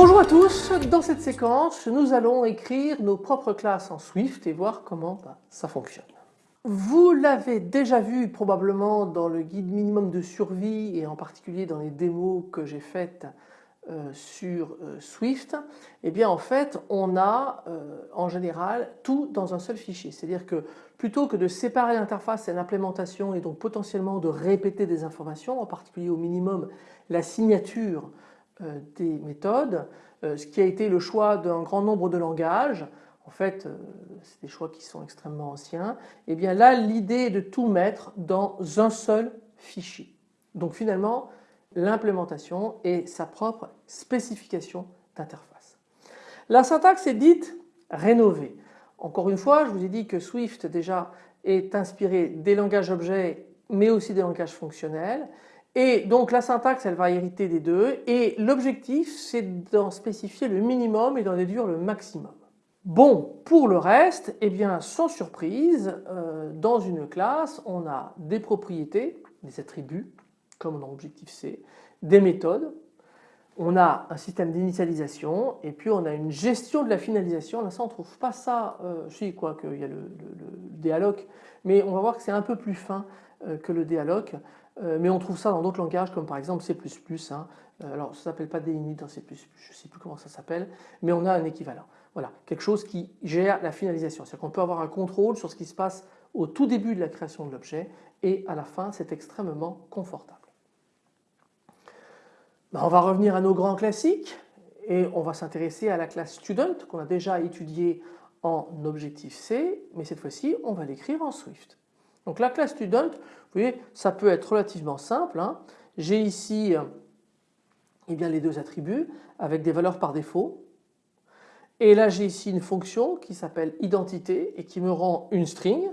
Bonjour à tous, dans cette séquence nous allons écrire nos propres classes en Swift et voir comment bah, ça fonctionne. Vous l'avez déjà vu probablement dans le guide minimum de survie et en particulier dans les démos que j'ai faites euh, sur euh, Swift, eh bien en fait on a euh, en général tout dans un seul fichier. C'est-à-dire que plutôt que de séparer l'interface et l'implémentation et donc potentiellement de répéter des informations, en particulier au minimum la signature des méthodes, ce qui a été le choix d'un grand nombre de langages, en fait c'est des choix qui sont extrêmement anciens, et eh bien là l'idée est de tout mettre dans un seul fichier. Donc finalement l'implémentation et sa propre spécification d'interface. La syntaxe est dite rénovée. Encore une fois, je vous ai dit que Swift déjà est inspiré des langages objets mais aussi des langages fonctionnels et donc la syntaxe elle va hériter des deux et l'objectif c'est d'en spécifier le minimum et d'en déduire le maximum. Bon, pour le reste, eh bien sans surprise, euh, dans une classe on a des propriétés, des attributs comme dans Objectif C, des méthodes, on a un système d'initialisation et puis on a une gestion de la finalisation. Là ça on ne trouve pas ça, euh, si quoi qu'il y a le, le, mais on va voir que c'est un peu plus fin euh, que le dialogue. Mais on trouve ça dans d'autres langages comme par exemple C++. Hein. Euh, alors ça s'appelle pas DINIT dans C++, je ne sais plus comment ça s'appelle, mais on a un équivalent. Voilà, quelque chose qui gère la finalisation. C'est-à-dire qu'on peut avoir un contrôle sur ce qui se passe au tout début de la création de l'objet et à la fin c'est extrêmement confortable. Ben, on va revenir à nos grands classiques et on va s'intéresser à la classe student qu'on a déjà étudiée en Objectif C, mais cette fois-ci on va l'écrire en Swift. Donc la classe student, vous voyez, ça peut être relativement simple. Hein. J'ai ici eh bien, les deux attributs avec des valeurs par défaut. Et là j'ai ici une fonction qui s'appelle identité et qui me rend une string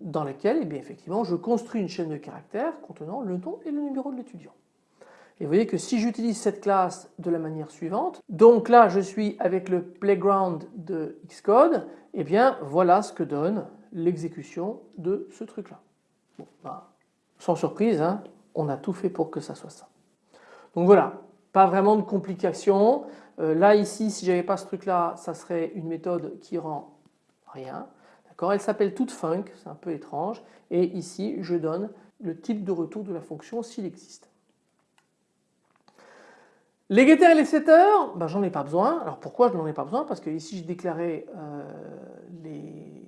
dans laquelle eh bien, effectivement je construis une chaîne de caractères contenant le nom et le numéro de l'étudiant. Et vous voyez que si j'utilise cette classe de la manière suivante, donc là je suis avec le playground de Xcode, et eh bien voilà ce que donne l'exécution de ce truc là. Bah, sans surprise, hein, on a tout fait pour que ça soit ça. Donc voilà, pas vraiment de complications. Euh, là ici si j'avais pas ce truc là ça serait une méthode qui rend rien. Elle s'appelle toute func, c'est un peu étrange et ici je donne le type de retour de la fonction s'il existe. Les getters et les setters, ben, j'en ai pas besoin. Alors pourquoi je n'en ai pas besoin? Parce que ici j'ai déclaré euh, les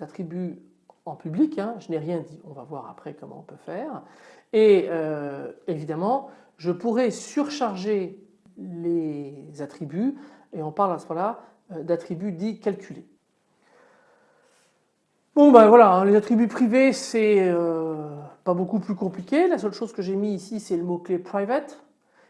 attributs en public, hein. je n'ai rien dit, on va voir après comment on peut faire. Et euh, évidemment je pourrais surcharger les attributs et on parle à ce moment-là euh, d'attributs dits calculés. Bon ben voilà, hein, les attributs privés c'est pas beaucoup plus compliqué. La seule chose que j'ai mis ici c'est le mot-clé private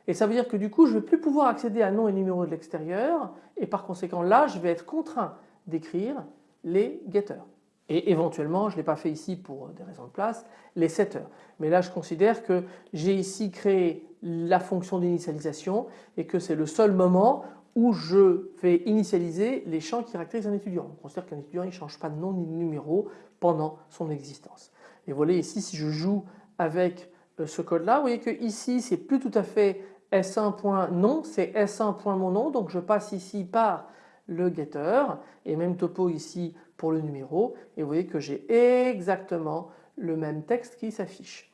et ça veut dire que du coup je ne vais plus pouvoir accéder à nom et numéro de l'extérieur et par conséquent là je vais être contraint d'écrire les getters. Et éventuellement, je ne l'ai pas fait ici pour des raisons de place, les setters. Mais là je considère que j'ai ici créé la fonction d'initialisation et que c'est le seul moment où je vais initialiser les champs qui caractérisent un étudiant. On considère qu'un étudiant ne change pas de nom ni de numéro pendant son existence. Et voilà ici si je joue avec euh, ce code là, vous voyez que ici c'est plus tout à fait S1.nom, c'est S1.monnom, donc je passe ici par le getter et même topo ici pour le numéro et vous voyez que j'ai exactement le même texte qui s'affiche.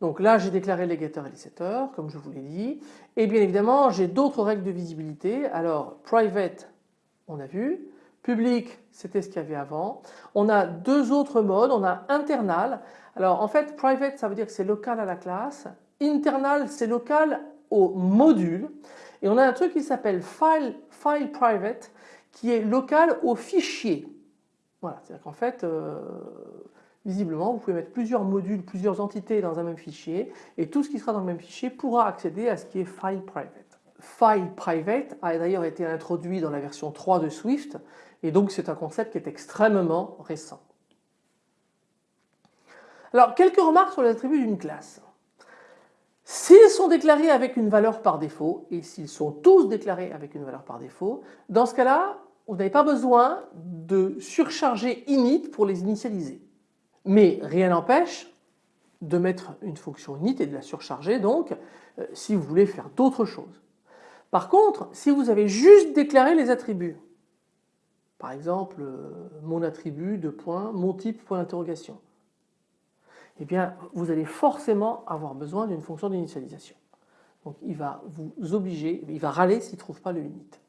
Donc là j'ai déclaré les getters et les setters comme je vous l'ai dit et bien évidemment j'ai d'autres règles de visibilité. Alors private on a vu, public c'était ce qu'il y avait avant, on a deux autres modes, on a internal. Alors en fait private ça veut dire que c'est local à la classe. Internal, c'est local au module. Et on a un truc qui s'appelle file, file private qui est local au fichier. Voilà, c'est-à-dire qu'en fait, euh, visiblement, vous pouvez mettre plusieurs modules, plusieurs entités dans un même fichier et tout ce qui sera dans le même fichier pourra accéder à ce qui est file private. File private a d'ailleurs été introduit dans la version 3 de Swift et donc c'est un concept qui est extrêmement récent. Alors quelques remarques sur les attributs d'une classe. S'ils sont déclarés avec une valeur par défaut, et s'ils sont tous déclarés avec une valeur par défaut, dans ce cas-là, vous n'avez pas besoin de surcharger init pour les initialiser. Mais rien n'empêche de mettre une fonction init et de la surcharger donc euh, si vous voulez faire d'autres choses. Par contre, si vous avez juste déclaré les attributs, par exemple euh, mon attribut de point, mon type point d'interrogation, eh bien vous allez forcément avoir besoin d'une fonction d'initialisation. Donc il va vous obliger, il va râler s'il ne trouve pas le init.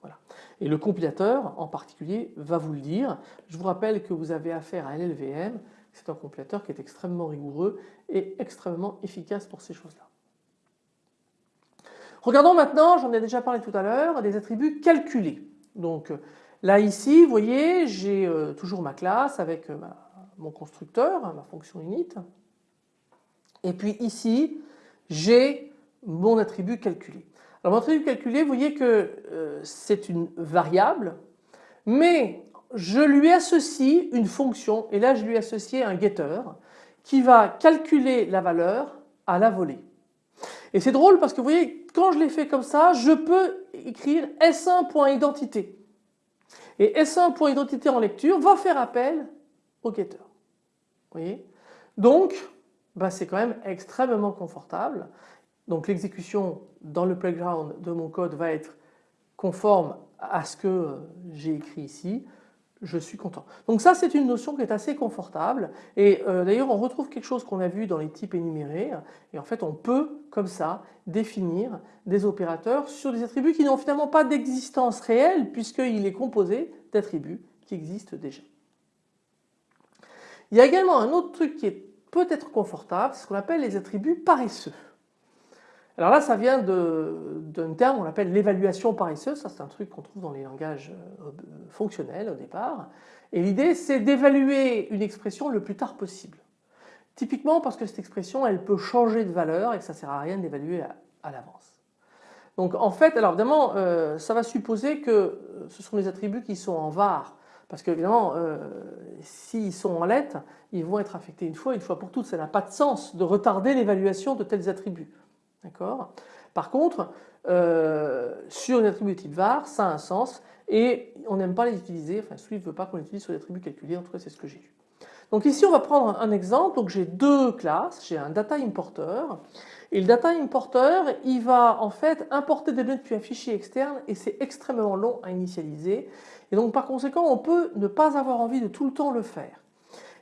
Voilà. Et le compilateur en particulier va vous le dire. Je vous rappelle que vous avez affaire à LLVM, c'est un compilateur qui est extrêmement rigoureux et extrêmement efficace pour ces choses-là. Regardons maintenant, j'en ai déjà parlé tout à l'heure, des attributs calculés. Donc là ici, vous voyez, j'ai euh, toujours ma classe avec euh, mon constructeur, ma fonction init. Et puis ici, j'ai mon attribut calculé. Alors mon attribut calculé, vous voyez que euh, c'est une variable, mais je lui associe une fonction, et là je lui associe un getter, qui va calculer la valeur à la volée. Et c'est drôle parce que vous voyez, quand je l'ai fait comme ça, je peux écrire S1.identité. Et S1.identité en lecture va faire appel au getter. Donc, bah, c'est quand même extrêmement confortable. Donc l'exécution dans le playground de mon code va être conforme à ce que euh, j'ai écrit ici je suis content. Donc ça c'est une notion qui est assez confortable et euh, d'ailleurs on retrouve quelque chose qu'on a vu dans les types énumérés et en fait on peut comme ça définir des opérateurs sur des attributs qui n'ont finalement pas d'existence réelle puisqu'il est composé d'attributs qui existent déjà. Il y a également un autre truc qui est peut-être confortable, c'est ce qu'on appelle les attributs paresseux. Alors là, ça vient d'un terme qu'on appelle l'évaluation paresseuse. Ça, c'est un truc qu'on trouve dans les langages euh, fonctionnels au départ. Et l'idée, c'est d'évaluer une expression le plus tard possible. Typiquement parce que cette expression, elle peut changer de valeur et que ça ne sert à rien d'évaluer à, l'avance. Donc en fait, alors évidemment, euh, ça va supposer que euh, ce sont des attributs qui sont en var. Parce qu'évidemment, s'ils sont en lettres, ils vont être affectés une fois, une fois pour toutes. Ça n'a pas de sens de retarder l'évaluation de tels attributs. D'accord? Par contre, euh, sur une attribut type var, ça a un sens et on n'aime pas les utiliser, enfin Swift ne veut pas qu'on les utilise sur les attributs calculés, en tout cas c'est ce que j'ai vu. Donc ici on va prendre un exemple, donc j'ai deux classes, j'ai un data importer et le data importer il va en fait importer des données depuis un fichier externe et c'est extrêmement long à initialiser et donc par conséquent on peut ne pas avoir envie de tout le temps le faire.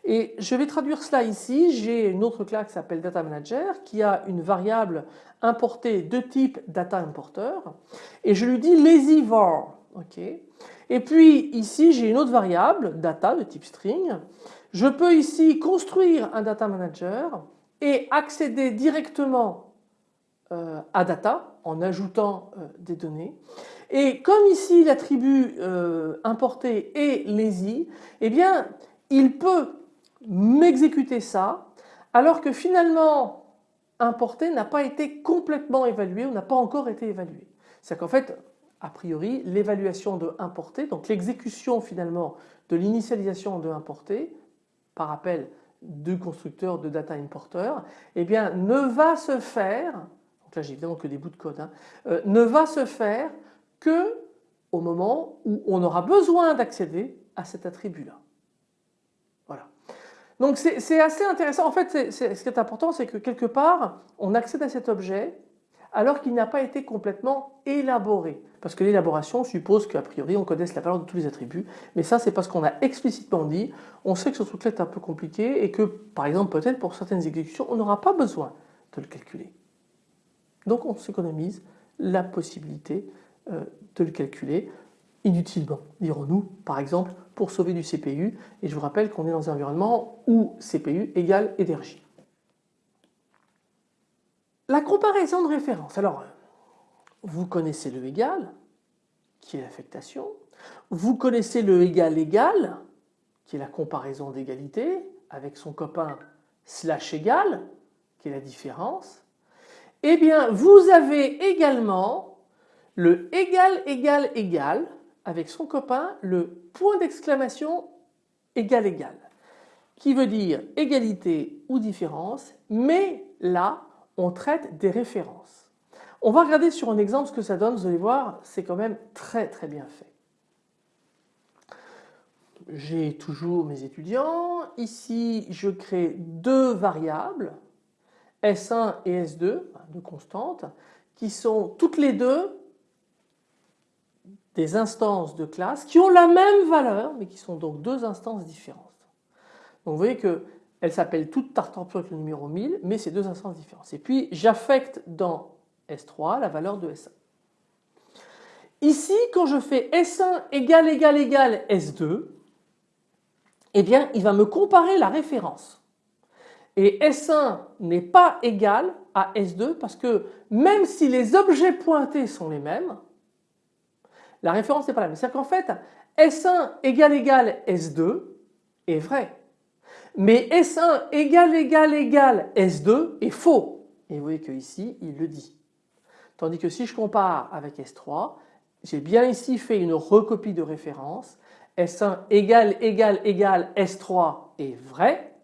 Et je vais traduire cela ici. J'ai une autre classe qui s'appelle Data Manager qui a une variable importée de type Data Importer et je lui dis lazy var. Et puis ici j'ai une autre variable data de type string. Je peux ici construire un Data Manager et accéder directement euh, à data en ajoutant euh, des données. Et comme ici l'attribut euh, importé est lazy, eh bien il peut m'exécuter ça alors que finalement importé n'a pas été complètement évalué ou n'a pas encore été évalué. C'est qu'en fait, a priori, l'évaluation de importé, donc l'exécution finalement de l'initialisation de importé par appel du constructeur de data importer, eh bien ne va se faire, donc là j'ai évidemment que des bouts de code, hein, euh, ne va se faire que au moment où on aura besoin d'accéder à cet attribut-là. Donc c'est assez intéressant. En fait, ce qui est important, c'est que quelque part, on accède à cet objet alors qu'il n'a pas été complètement élaboré. Parce que l'élaboration suppose qu'a priori on connaisse la valeur de tous les attributs, mais ça c'est parce qu'on a explicitement dit, on sait que ce truc-là est un peu compliqué et que par exemple peut-être pour certaines exécutions on n'aura pas besoin de le calculer. Donc on s'économise la possibilité euh, de le calculer inutilement, dirons-nous, par exemple pour sauver du CPU et je vous rappelle qu'on est dans un environnement où CPU égale énergie. La comparaison de référence. Alors, vous connaissez le égal, qui est l'affectation. Vous connaissez le égal égal, qui est la comparaison d'égalité, avec son copain slash égal, qui est la différence. Eh bien, vous avez également le égal égal égal, avec son copain le point d'exclamation égal égal qui veut dire égalité ou différence mais là on traite des références. On va regarder sur un exemple ce que ça donne, vous allez voir, c'est quand même très très bien fait. J'ai toujours mes étudiants, ici je crée deux variables, S1 et S2, deux constantes, qui sont toutes les deux des instances de classe qui ont la même valeur mais qui sont donc deux instances différentes. Donc vous voyez que elles s'appellent toutes Tartampion avec le numéro 1000 mais c'est deux instances différentes. Et puis j'affecte dans S3 la valeur de S1. Ici quand je fais S1 égale égale égale S2 eh bien il va me comparer la référence. Et S1 n'est pas égal à S2 parce que même si les objets pointés sont les mêmes, la référence n'est pas la même. C'est-à-dire qu'en fait S1 égale égale S2 est vrai. Mais S1 égale égale égale S2 est faux. Et vous voyez qu'ici il le dit. Tandis que si je compare avec S3, j'ai bien ici fait une recopie de référence. S1 égale égale égale S3 est vrai.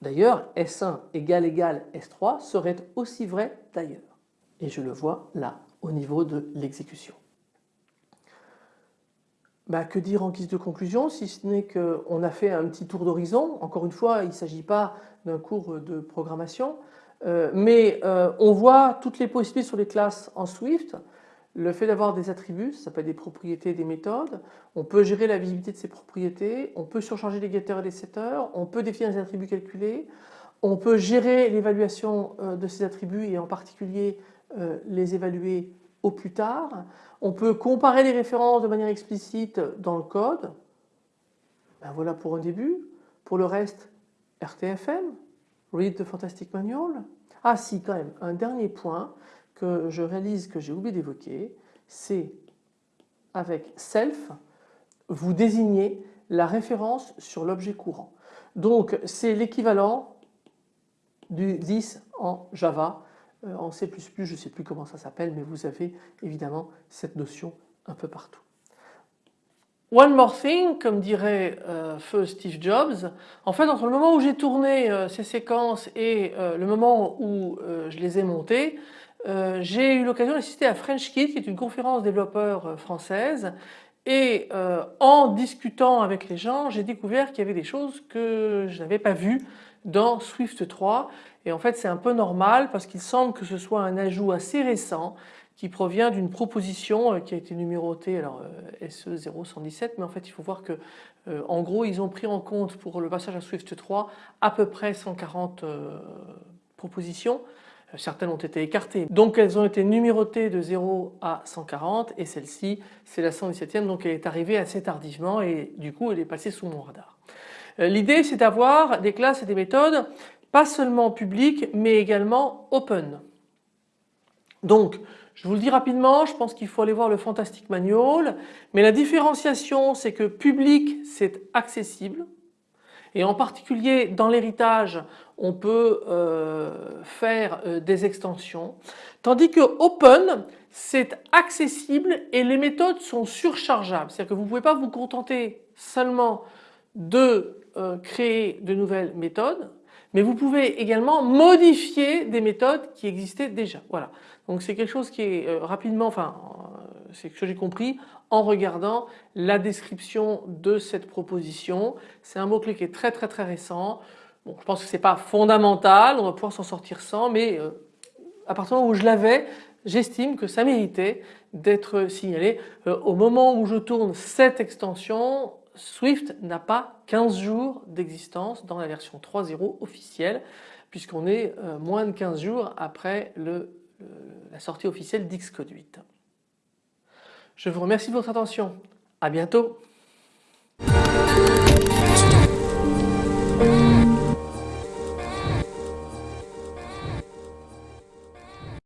D'ailleurs S1 égale égale S3 serait aussi vrai d'ailleurs. Et je le vois là au niveau de l'exécution. Bah, que dire en guise de conclusion si ce n'est qu'on a fait un petit tour d'horizon. Encore une fois il ne s'agit pas d'un cours de programmation euh, mais euh, on voit toutes les possibilités sur les classes en Swift. Le fait d'avoir des attributs, ça s'appelle des propriétés des méthodes. On peut gérer la visibilité de ces propriétés, on peut surcharger les getters et les setters, on peut définir des attributs calculés, on peut gérer l'évaluation euh, de ces attributs et en particulier les évaluer au plus tard. On peut comparer les références de manière explicite dans le code. Ben voilà pour un début. Pour le reste, RTFM, Read the Fantastic Manual. Ah si quand même, un dernier point que je réalise que j'ai oublié d'évoquer, c'est avec self, vous désignez la référence sur l'objet courant. Donc c'est l'équivalent du 10 en Java en C++, je ne sais plus comment ça s'appelle, mais vous avez évidemment cette notion un peu partout. One more thing, comme dirait euh, feu Steve Jobs, en fait entre le moment où j'ai tourné euh, ces séquences et le moment où je les ai montées, j'ai eu l'occasion d'assister à FrenchKit qui est une conférence développeurs française et en discutant avec les gens j'ai découvert qu'il y avait des choses que je n'avais pas vues dans Swift 3 et en fait c'est un peu normal parce qu'il semble que ce soit un ajout assez récent qui provient d'une proposition euh, qui a été numérotée alors euh, SE 0117 mais en fait il faut voir que euh, en gros ils ont pris en compte pour le passage à Swift 3 à peu près 140 propositions. Certaines ont été écartées. Donc elles ont été numérotées de 0 à 140 et celle-ci c'est la 117e donc elle est arrivée assez tardivement. Et du coup elle est passée sous mon radar. L'idée c'est d'avoir des classes et des méthodes pas seulement public mais également open. Donc je vous le dis rapidement, je pense qu'il faut aller voir le Fantastic Manual, mais la différenciation c'est que public c'est accessible et en particulier dans l'héritage on peut euh, faire euh, des extensions tandis que open c'est accessible et les méthodes sont surchargeables c'est à dire que vous ne pouvez pas vous contenter seulement de euh, créer de nouvelles méthodes mais vous pouvez également modifier des méthodes qui existaient déjà. Voilà. Donc c'est quelque chose qui est euh, rapidement, enfin euh, c'est ce que j'ai compris en regardant la description de cette proposition. C'est un mot-clé qui est très très très récent. Bon, je pense que c'est pas fondamental, on va pouvoir s'en sortir sans, mais à partir du moment où je l'avais, j'estime que ça méritait d'être signalé. au moment où je tourne cette extension, Swift n'a pas 15 jours d'existence dans la version 3.0 officielle puisqu'on est euh, moins de 15 jours après la sortie officielle d'Xcode 8. Je vous remercie de votre attention. À bientôt.